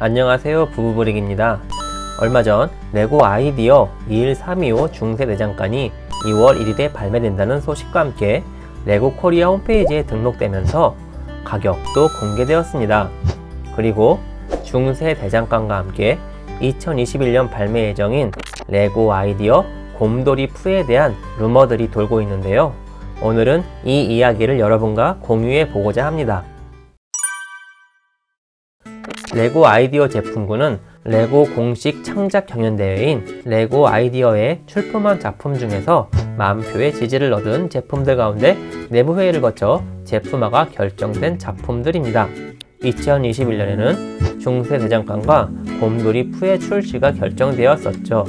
안녕하세요 부부브릭입니다 얼마 전 레고 아이디어 21325 중세 대장간이 2월 1일에 발매된다는 소식과 함께 레고 코리아 홈페이지에 등록되면서 가격도 공개되었습니다. 그리고 중세 대장간과 함께 2021년 발매 예정인 레고 아이디어 곰돌이 푸에 대한 루머들이 돌고 있는데요. 오늘은 이 이야기를 여러분과 공유해 보고자 합니다. 레고 아이디어 제품군은 레고 공식 창작 경연대회인 레고 아이디어에 출품한 작품 중에서 만표의 지지를 얻은 제품들 가운데 내부회의를 거쳐 제품화가 결정된 작품들입니다. 2021년에는 중세대장간과 곰돌이 푸의 출시가 결정되었었죠.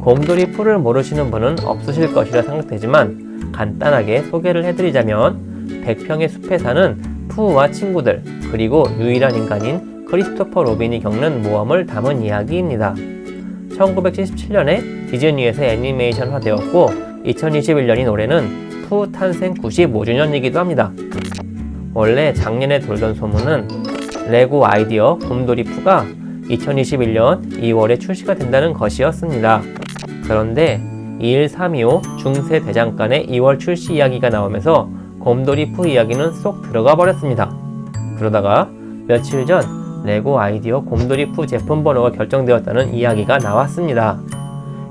곰돌이 푸를 모르시는 분은 없으실 것이라 생각되지만 간단하게 소개를 해드리자면 100평의 숲에 사는 푸우와 친구들 그리고 유일한 인간인 크리스토퍼 로빈이 겪는 모험을 담은 이야기입니다. 1977년에 디즈니에서 애니메이션화되었고 2021년인 올해는 푸 탄생 95주년이기도 합니다. 원래 작년에 돌던 소문은 레고 아이디어 곰돌이 푸가 2021년 2월에 출시가 된다는 것이었습니다. 그런데 21325 중세 대장간의 2월 출시 이야기가 나오면서 곰돌이 푸 이야기는 쏙 들어가 버렸습니다. 그러다가 며칠 전 레고 아이디어 곰돌이푸 제품 번호가 결정되었다는 이야기가 나왔습니다.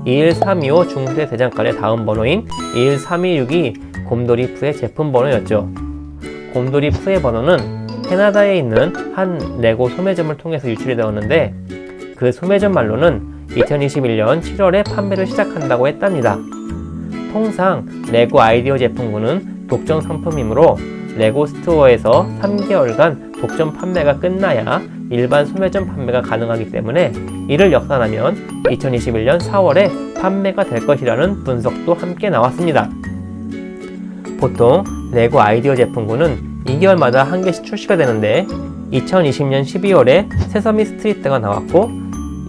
21325 중세 대장간의 다음 번호인 21326이 곰돌이푸의 제품 번호였죠. 곰돌이푸의 번호는 캐나다에 있는 한 레고 소매점을 통해서 유출이 되었는데 그 소매점 말로는 2021년 7월에 판매를 시작한다고 했답니다. 통상 레고 아이디어 제품군은 독점 상품이므로 레고 스토어에서 3개월간 독점 판매가 끝나야 일반 소매점 판매가 가능하기 때문에 이를 역산하면 2021년 4월에 판매가 될 것이라는 분석도 함께 나왔습니다. 보통 레고 아이디어 제품군은 2개월마다 한 개씩 출시가 되는데 2020년 12월에 세서미 스트리트가 나왔고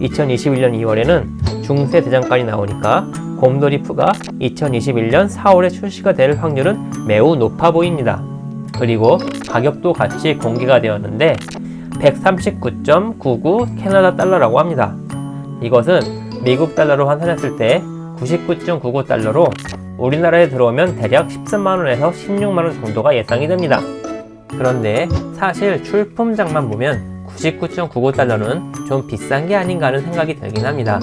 2021년 2월에는 중세 대장간이 나오니까 곰돌이 푸가 2021년 4월에 출시가 될 확률은 매우 높아 보입니다. 그리고 가격도 같이 공개가 되었는데 139.99 캐나다 달러라고 합니다. 이것은 미국 달러로 환산했을 때 99.99 달러로 우리나라에 들어오면 대략 13만원에서 16만원 정도가 예상이 됩니다. 그런데 사실 출품장만 보면 99.99달러는 좀 비싼 게 아닌가 하는 생각이 들긴 합니다.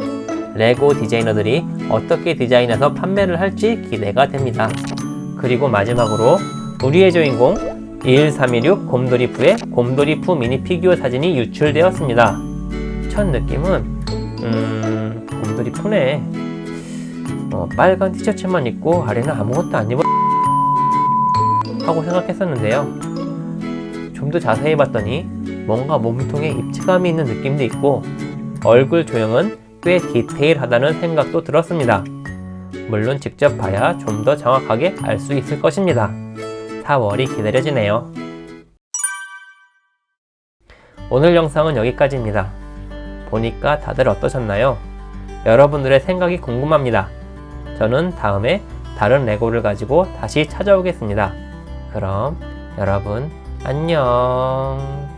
레고 디자이너들이 어떻게 디자인해서 판매를 할지 기대가 됩니다. 그리고 마지막으로 우리의 주인공 21316 곰돌이푸의 곰돌이푸 미니 피규어 사진이 유출되었습니다. 첫 느낌은 음... 곰돌이푸네 어, 빨간 티셔츠만 입고 아래는 아무것도 안 입어 하고 생각했었는데요. 좀 더 자세히 봤더니 뭔가 몸통에 입체감이 있는 느낌도 있고 얼굴 조형은 꽤 디테일하다는 생각도 들었습니다. 물론 직접 봐야 좀 더 정확하게 알 수 있을 것입니다. 4월이 기다려지네요. 오늘 영상은 여기까지입니다. 보니까 다들 어떠셨나요? 여러분들의 생각이 궁금합니다. 저는 다음에 다른 레고를 가지고 다시 찾아오겠습니다. 그럼 여러분 안녕